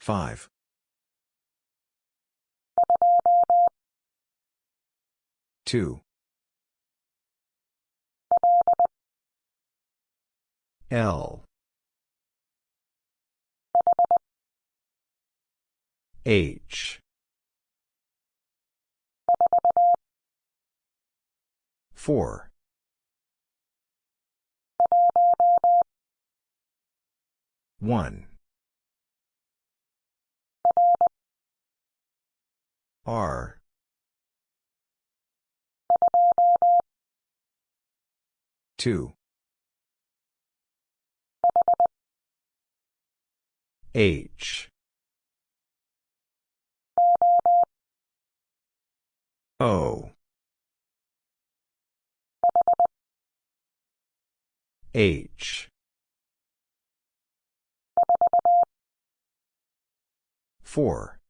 Five. Two. L. H. Four. One. R. Two. H. O. H. Four.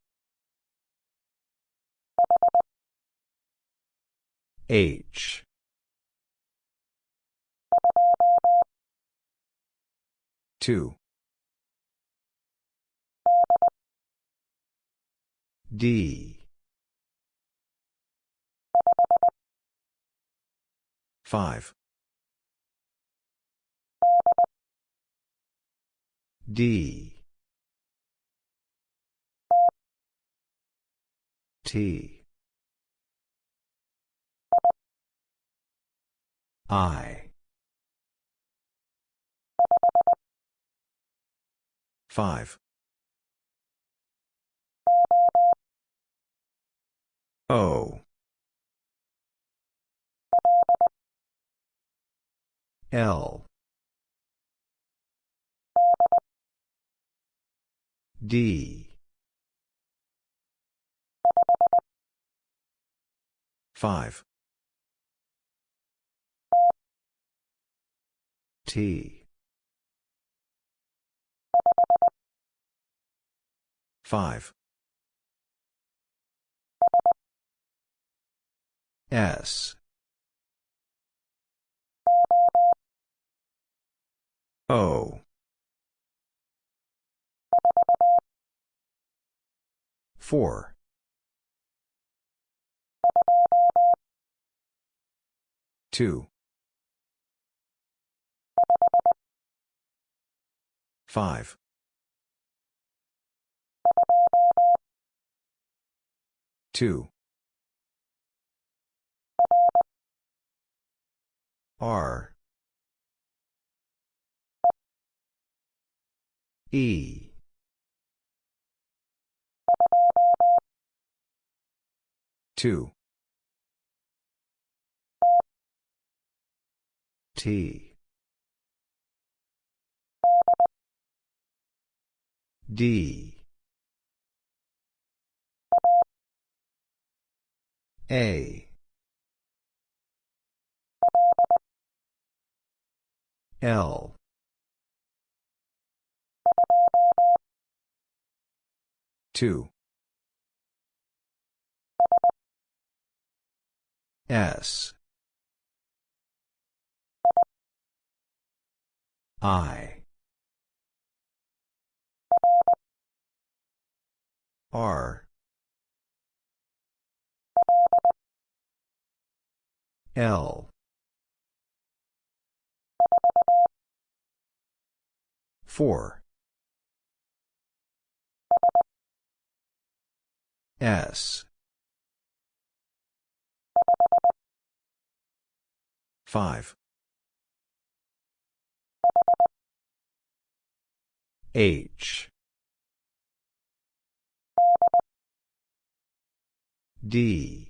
H. Two. D. Five. D. T. I. Five. O. L. D. Five. T. Five. S. O. Four. Two. Five. Two. R. E. Two. T. D. A. L. Two. S. I. R. L. Four. S. Five. H. D.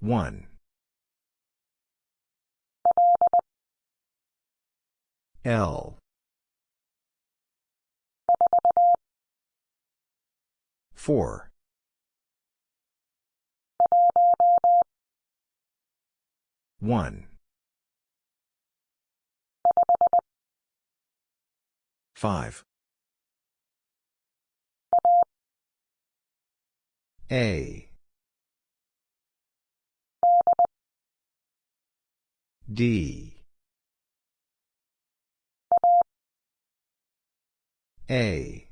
One. L. Four. One. Five. A. D. A.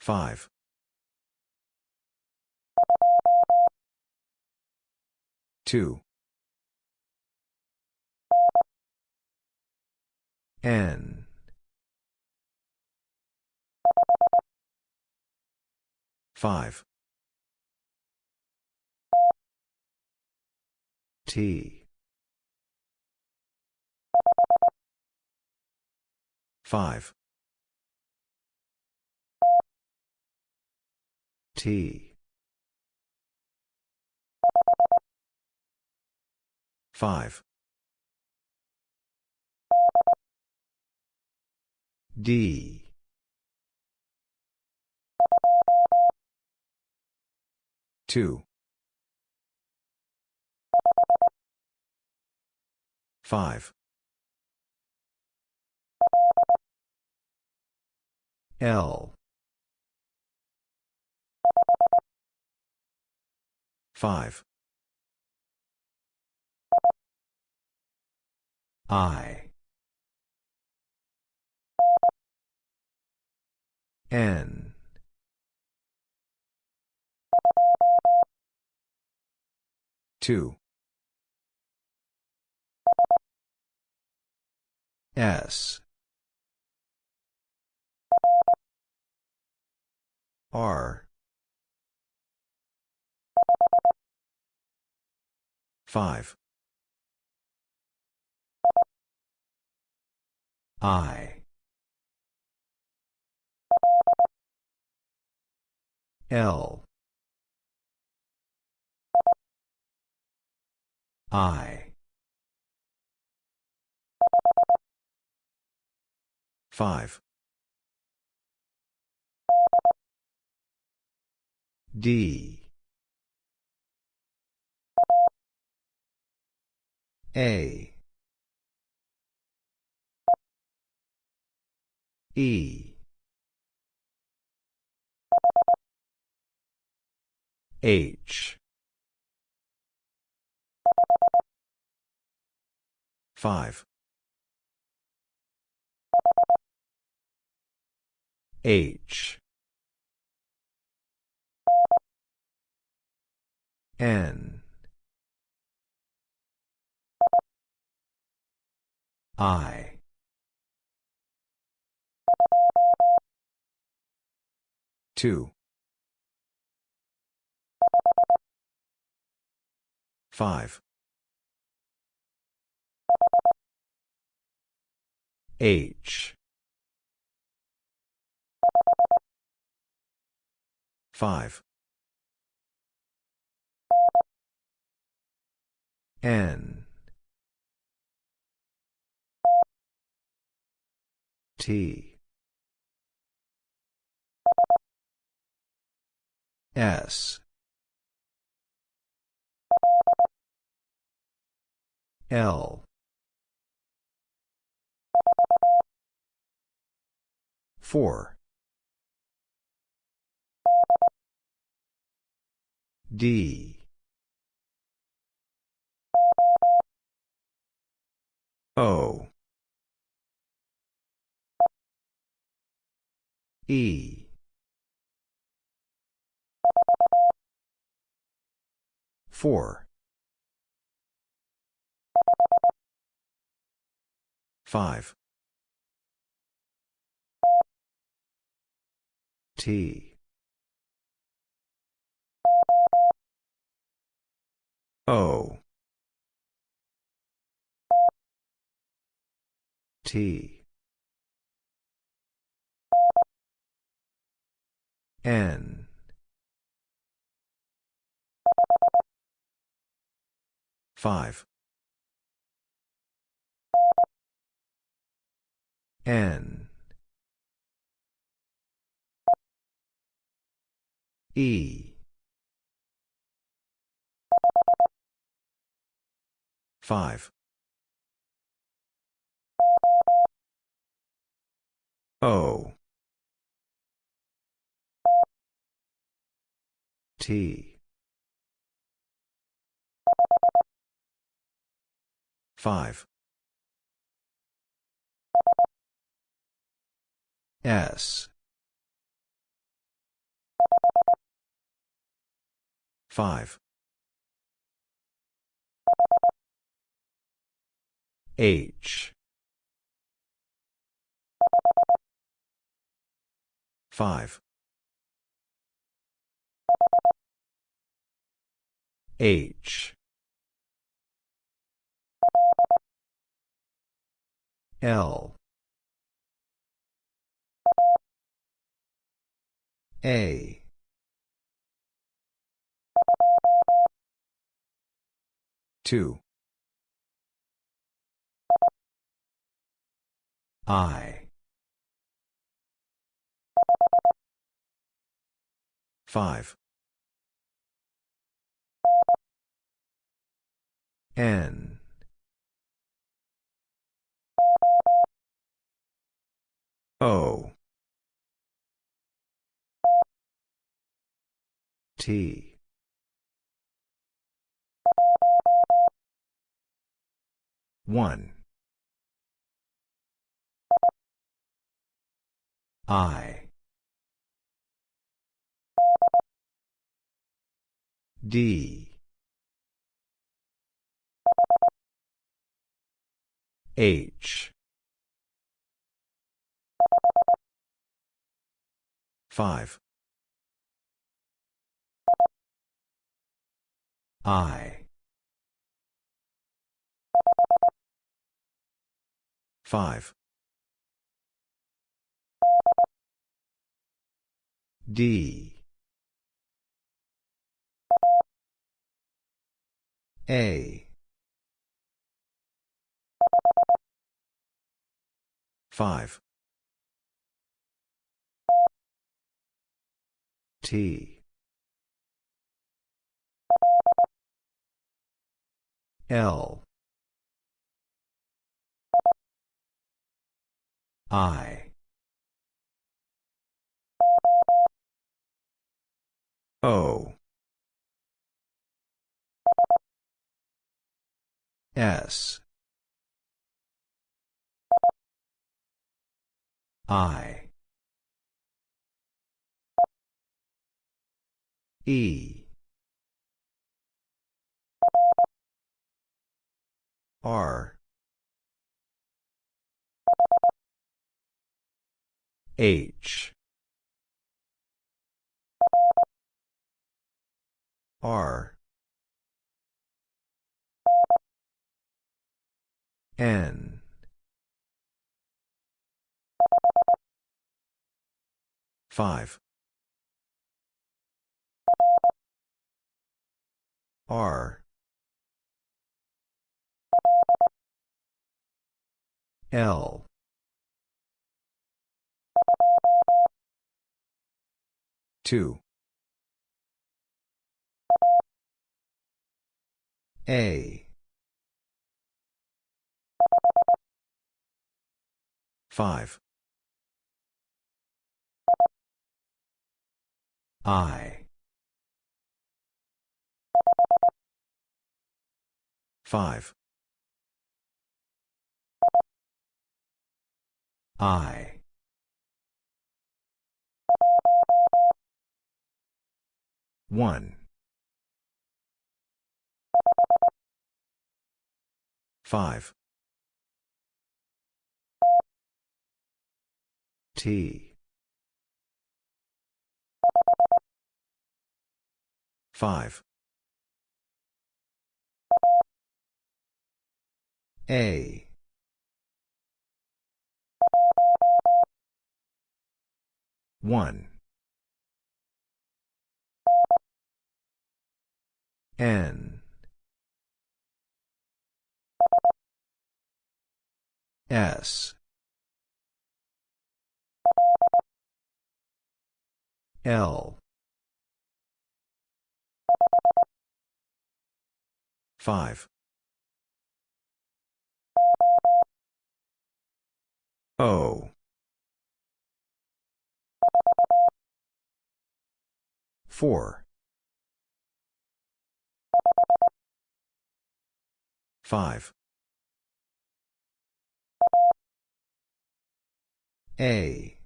5. 2. N. Five. T. Five. T. Five. D. Two. Five. L. Five. I. N. Two. S. R. Five. I. L. I. Five. D. A. E. H. Five. H. N. I. Two. Five. H. Five. N. T. S. L. Four. D. O. E. Four. Five. T. O. T. N. Five. N. E. Five. O. T. Five. S. Five. H. Five. H. L. A. Two. I. Five. N. O T one I D H 5. I. 5. D. A. 5. T. L. I. O. S. I. E. R. H. R. N. Five. R. L. Two. A. Five. I. 5. I. One. Five. T. Five. A. One. N. S. L. 5. O. 4. 5. A.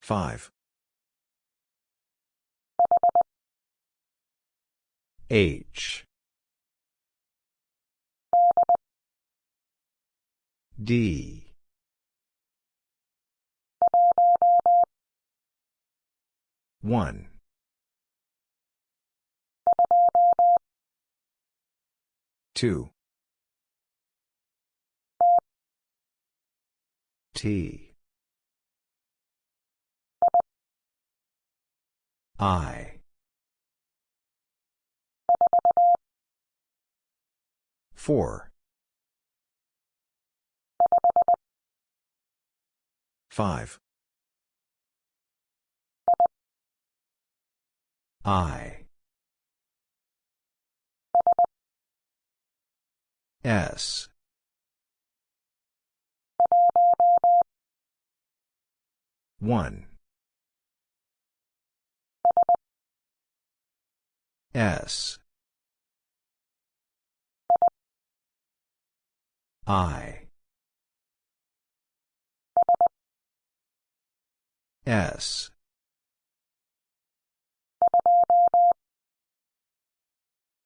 5. H. D. One. Two. T. I. Four. Five. I. S. One. S. I. S.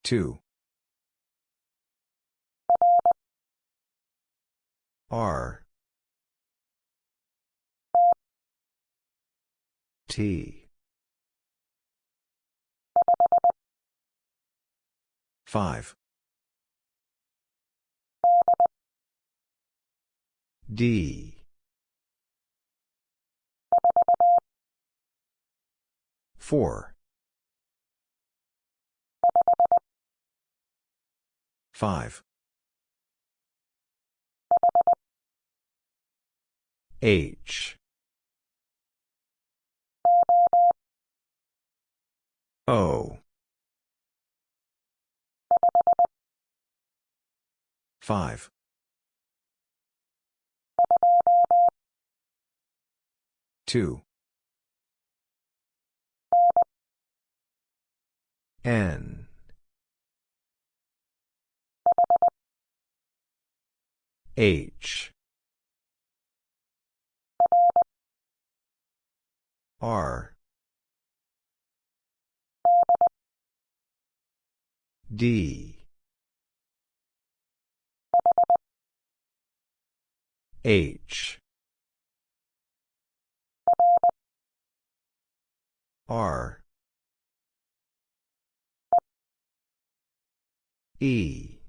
Two. R. T. Five. D. Four. Five. H. O. Five. Two. N. H. R. D. H. R. E.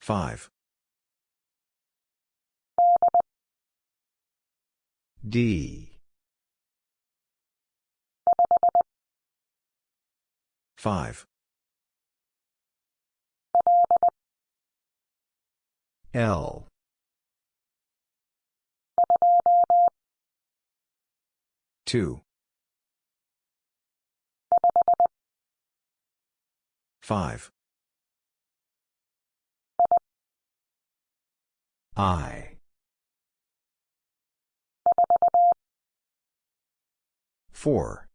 Five. D. Five. L. Two. Five. I. Four.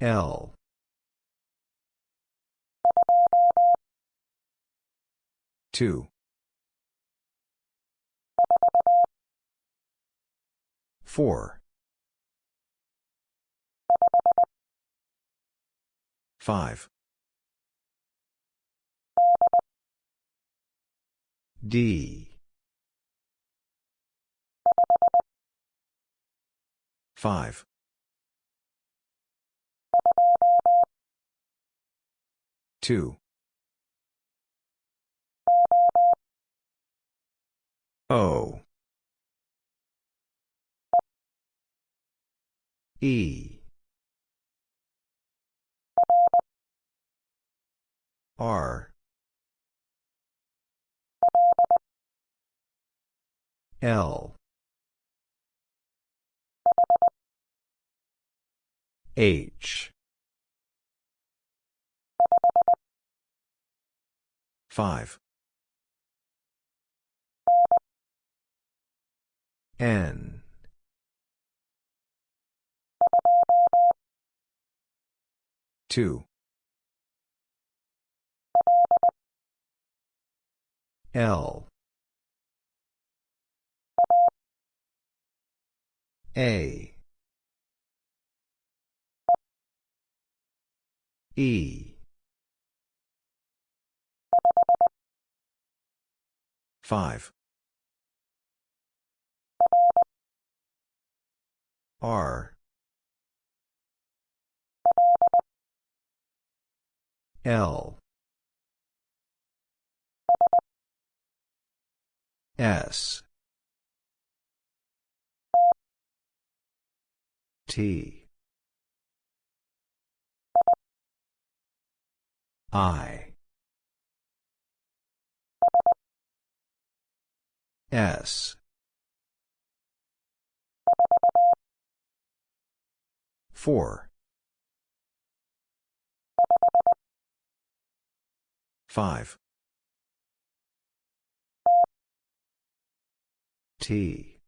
L. Two. Four. Five. D. Five. Two. O. E. R. L. H. Five. N. 2. L. A. E. 5. R. L. S. T. I. S. 4. 5. T.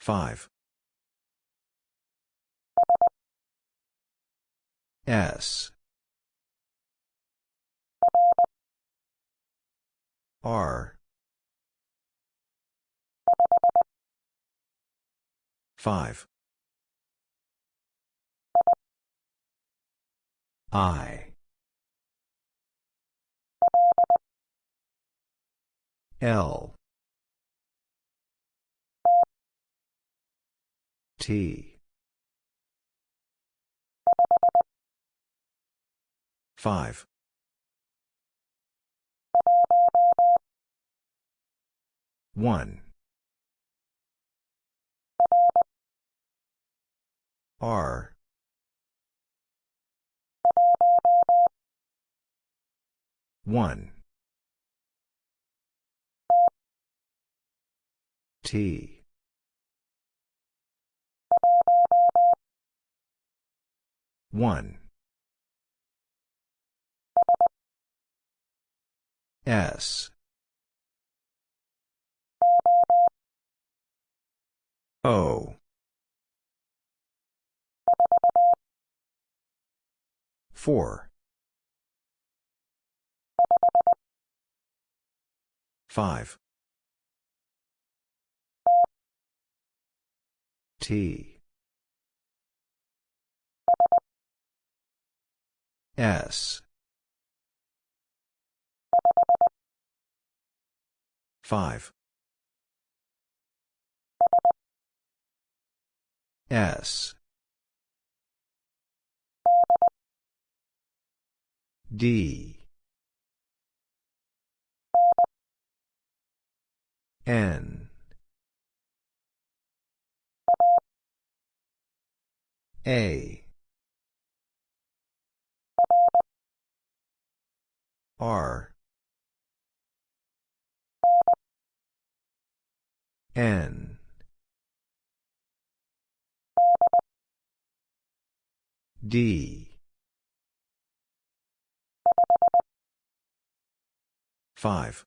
5. S. R. 5. I. L. T. 5. One. R. One. T. One. S. O. 4. 5. T. S. 5. S. D. N. A. R. N. D. 5.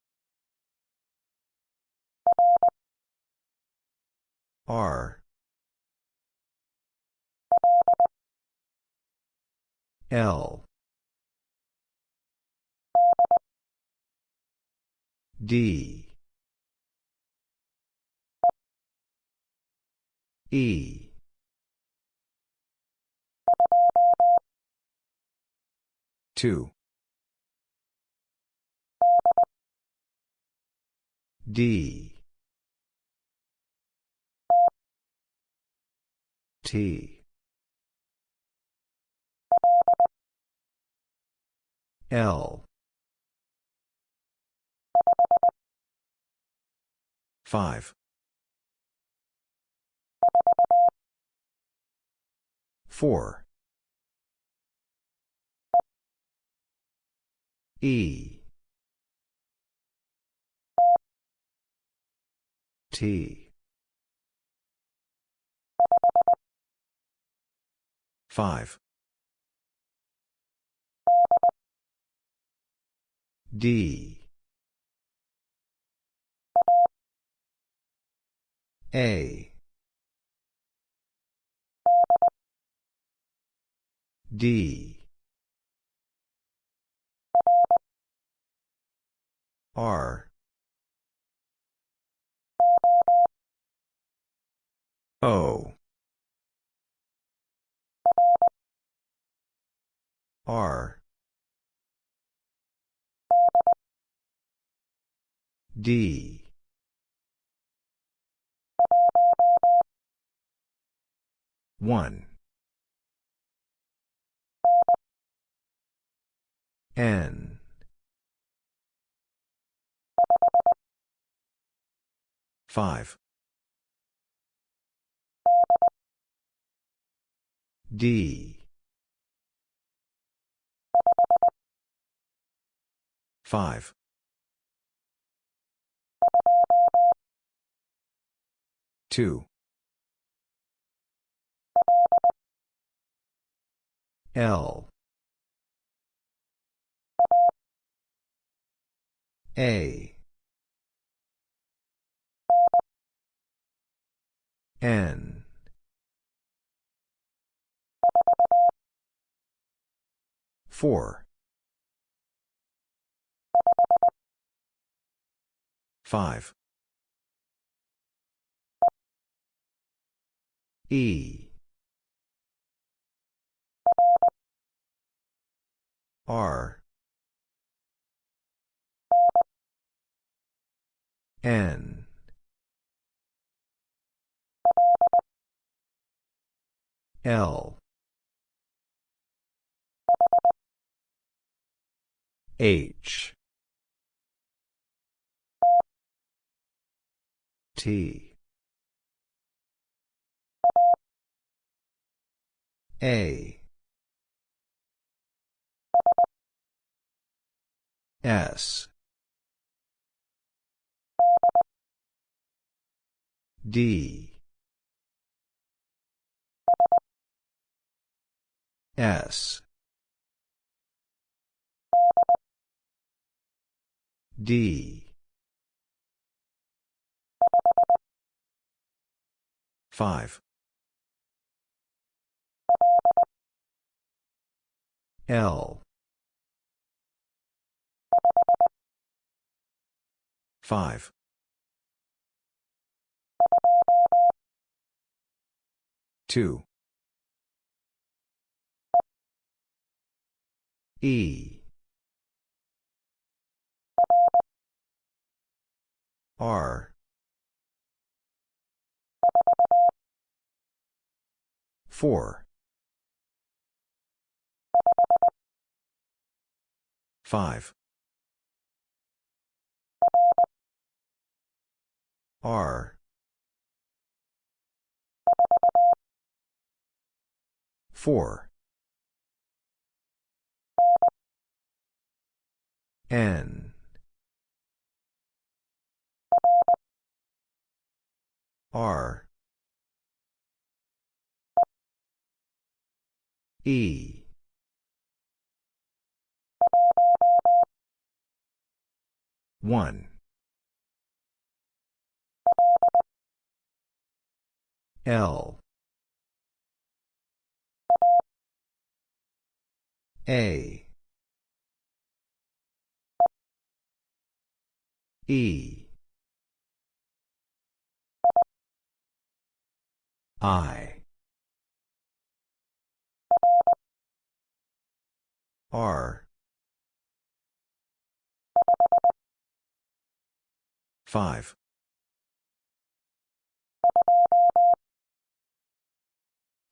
R. L. D. E. Two. D. T. L. 5. 4. E. T. 5. D. A. D R O. R. D. One. N. Five D. Five. Two. L. A. N four. Five. E. R. N. L H. T. A. S. D. S D. Five. L. Five. Two. E R. four. five. R. four. N R E one L A E I. R. Five.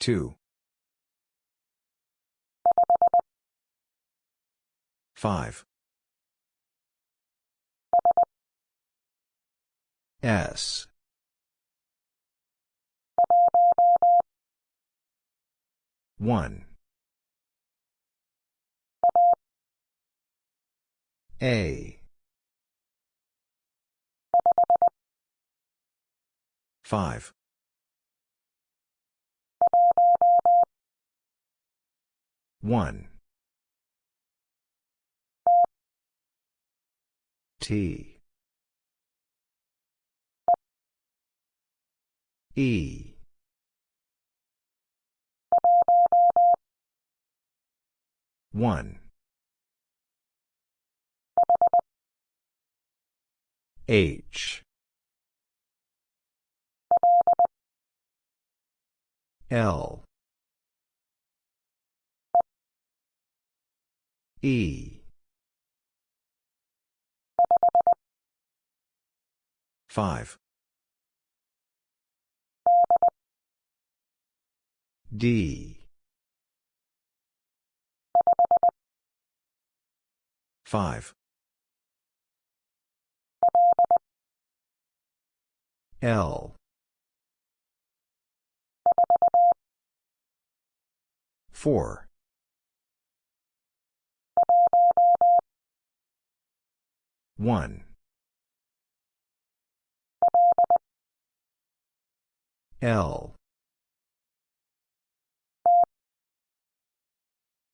Two. Five. S one. A. Five. One. T. E 1. H. L. E. 5. D. 5. L. 4. One. L.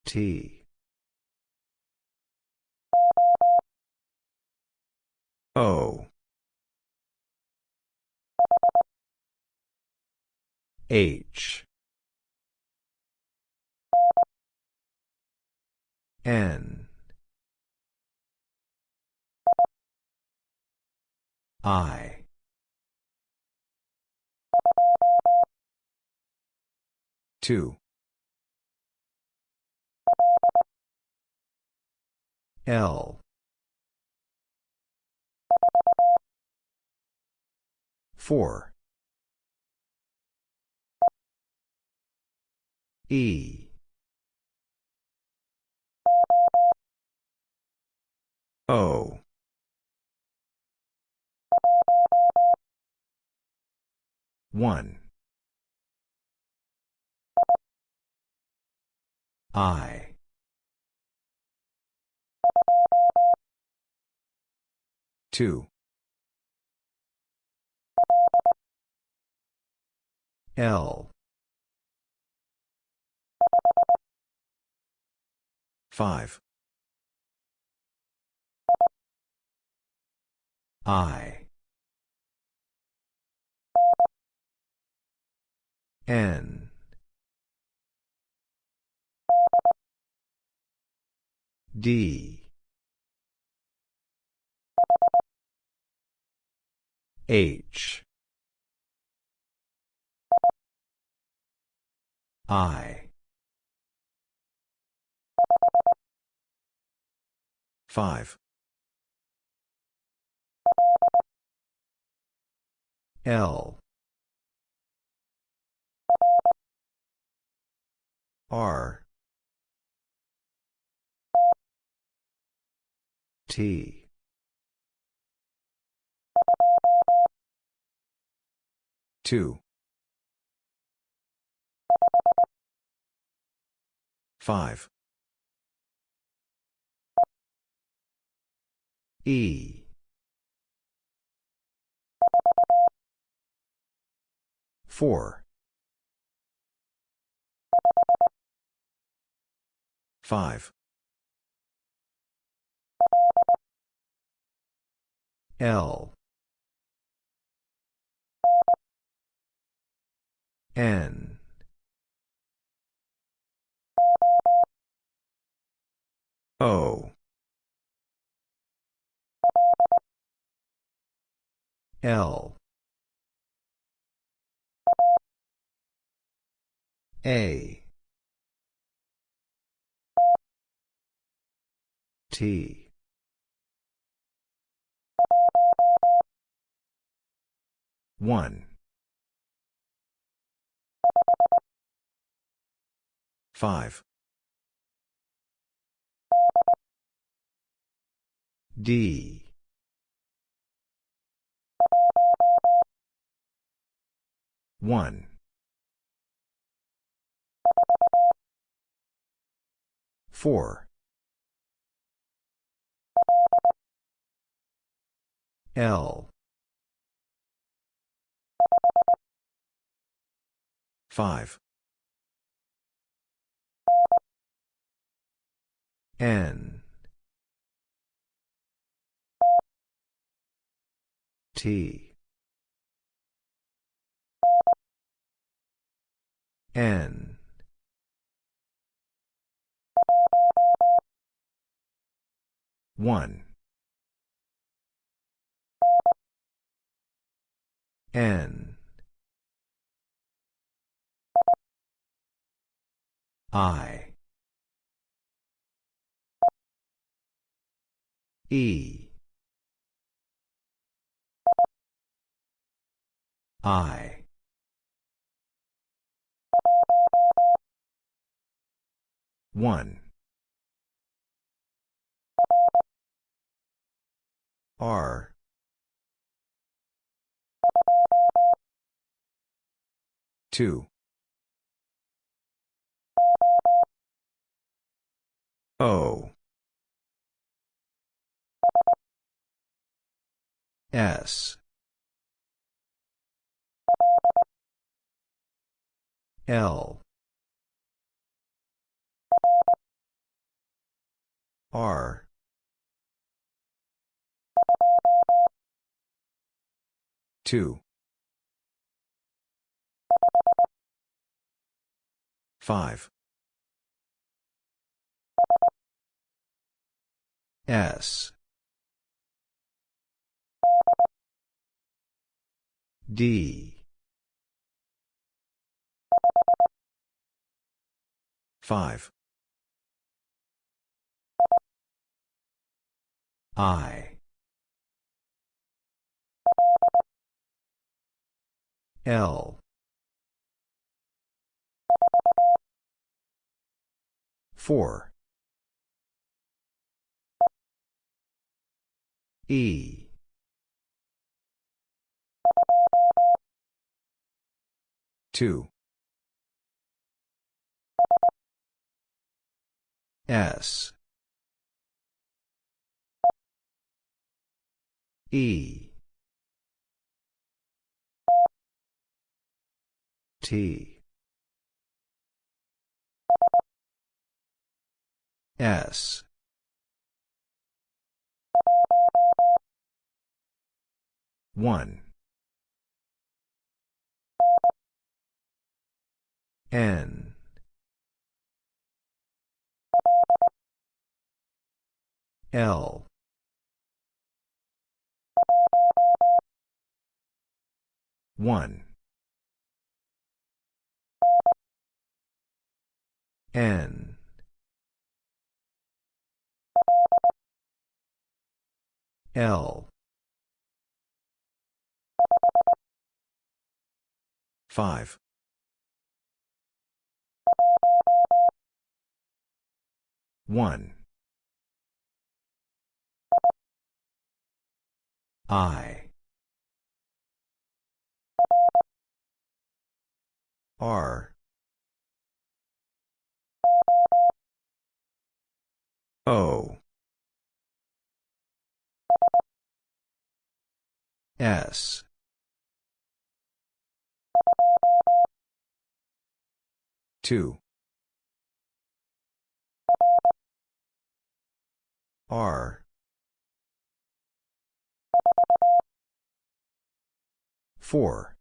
T. O. H. N. I. Two. L. Four. E. O. One. I. Two. L. Five. I. N. D. H. I. 5. L. R. T. Two. Five. E. Four. Five. L. N. O. L. A. T. One. Five. D. One. Four. L. Five. N. T. N. 1. N. I. E. I. One. R. Two. O. S. L. R. Two. Five. S. D. Five. I. L. Four. E. Two. S. E. T. S. One. N. L. One. N. L. Five. One. I. R. O. S. Two. R. Four.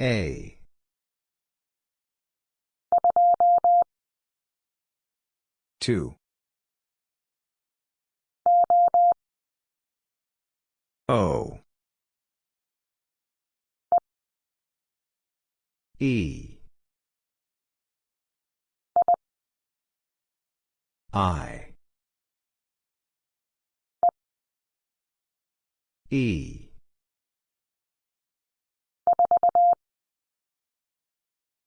A. Two. O. E. I. E.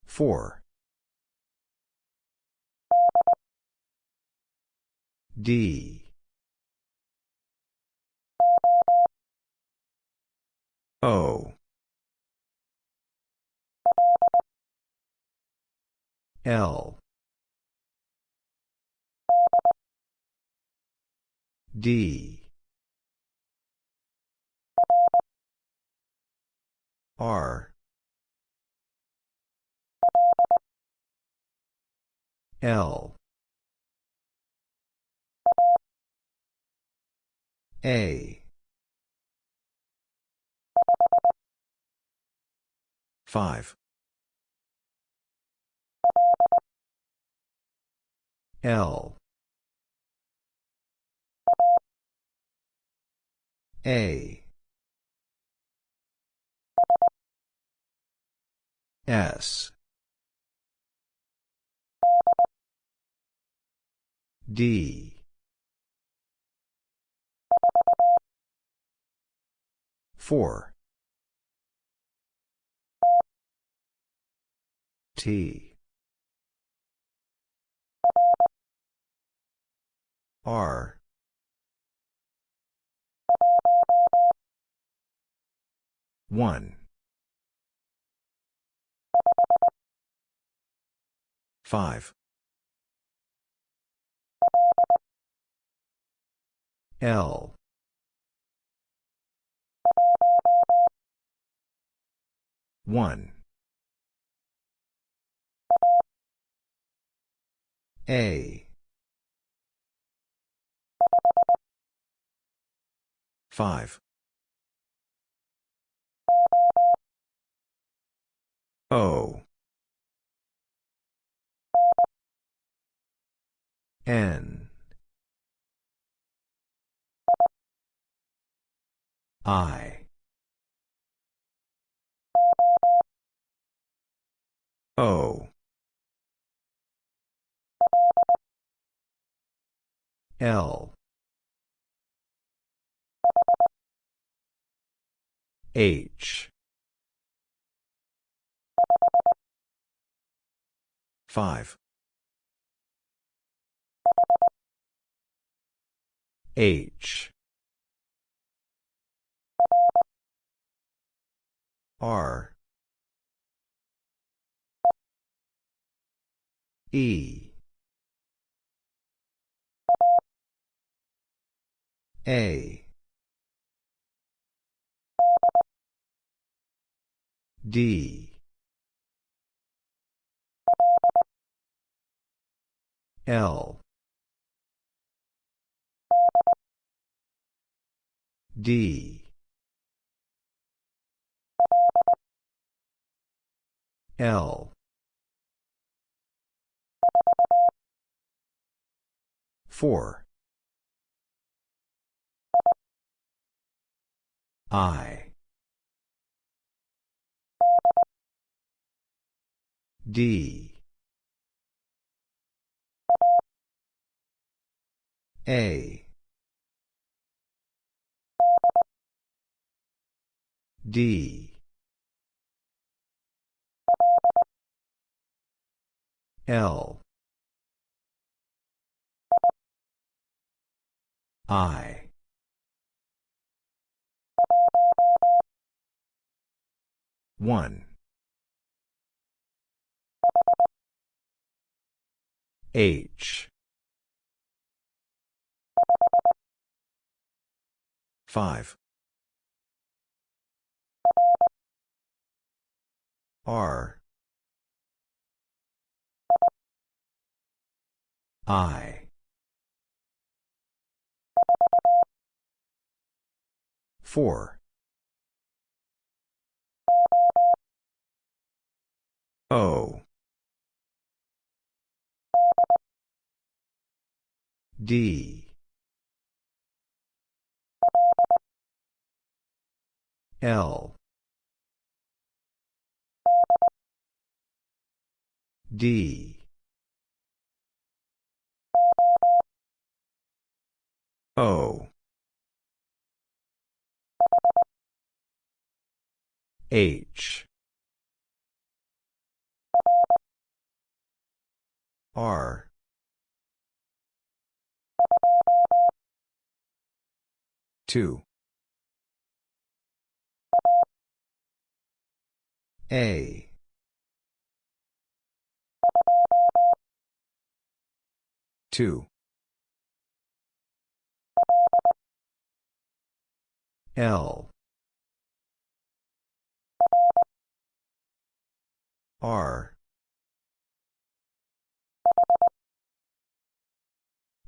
Four. D. O. L. D. R. L. A. Five. L A. S. D. Four. T. R one. Five. L. One. A. Five O. N. I. O. L H. Five. H. R. E. A D. L. D. L. Four. I D. A. D. L. I. One H. Five. R. I. Four. O D. L. D. O. H. R two. A. Two. L. R.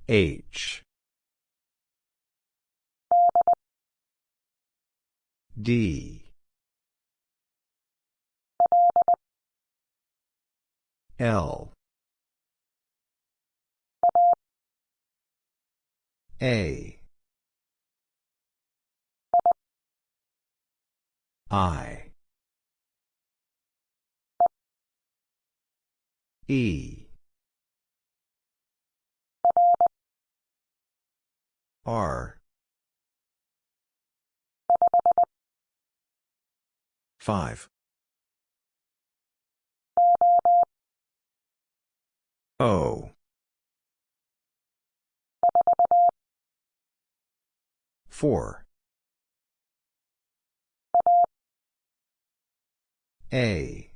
H D L A. I. E. R. 5. O. 4. A.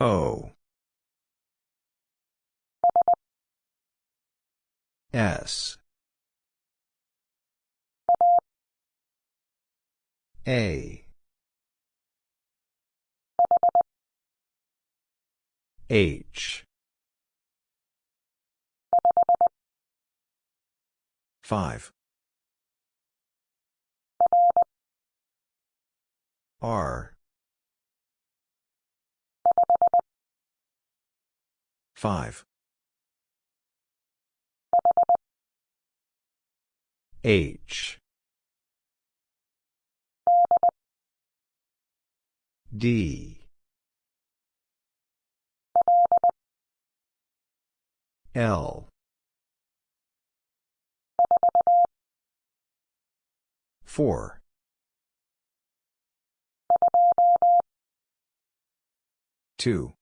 O. S. A. H. 5. R. 5. H. D. L. 4. Two.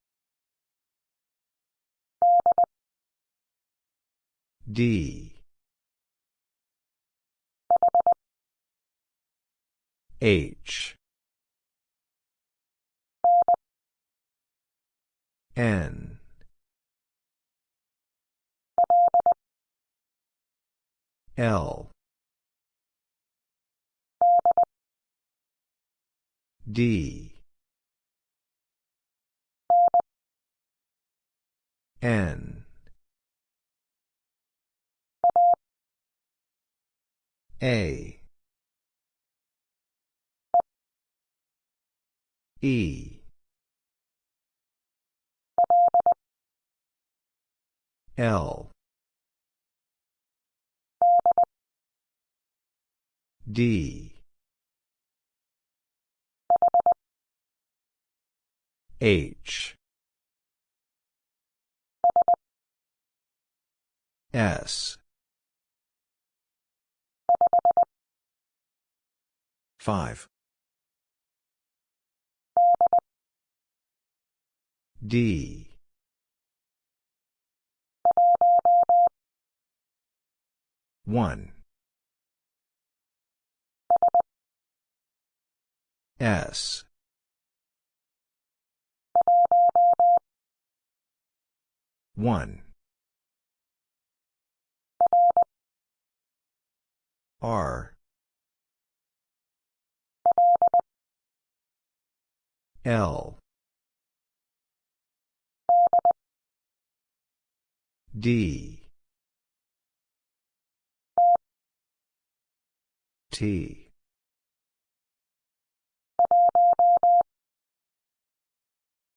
D. H. N. L. D. N. A. E. L. D. H. S. 5. D. One. S. One. R. L. D. T.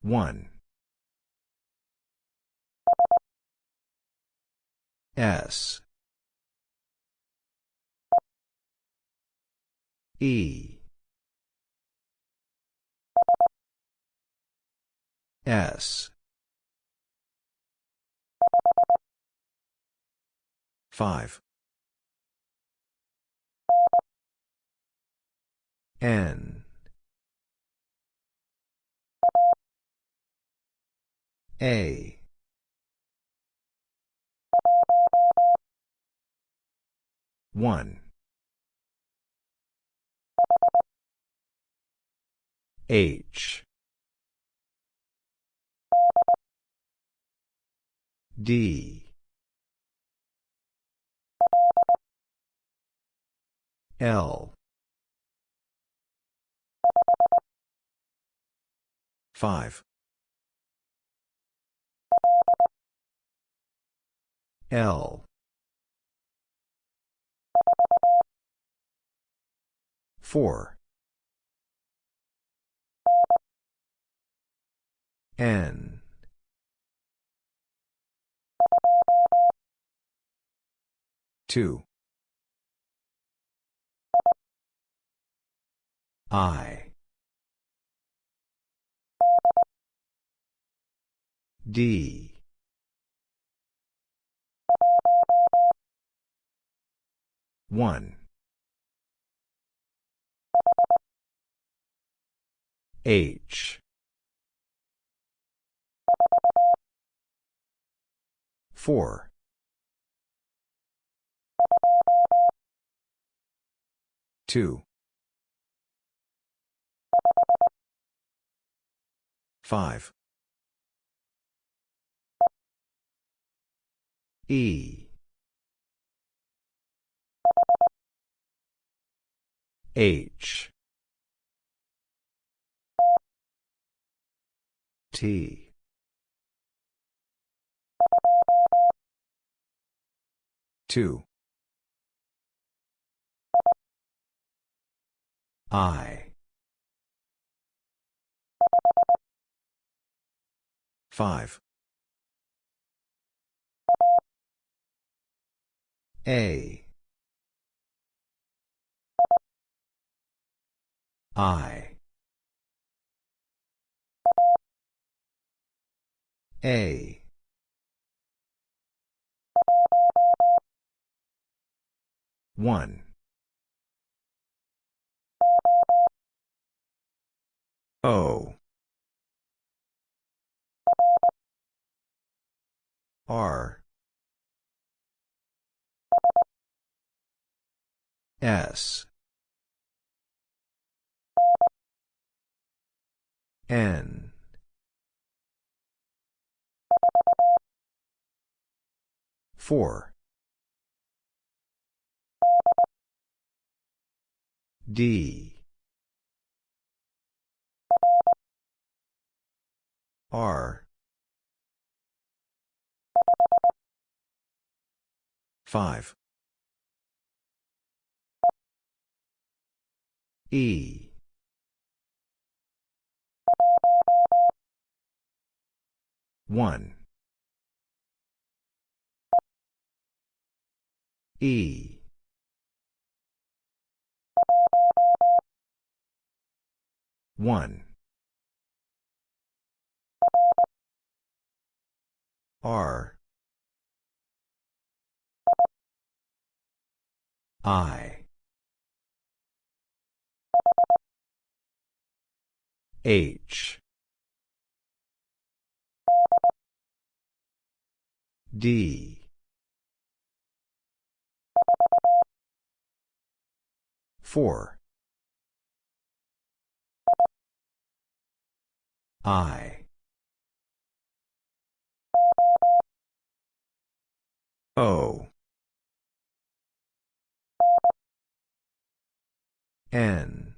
One. S. E. S. 5. N. A. One. H. D. L. 5. L. 4. N. Two. I. D. One. H. Four. Two. Five. E. H. T. Two. I. Five. A. I. A. One. O. R. S. N. Four. D. R. Five. E. One. E. One. R. I. H. D. Four. I. O. N.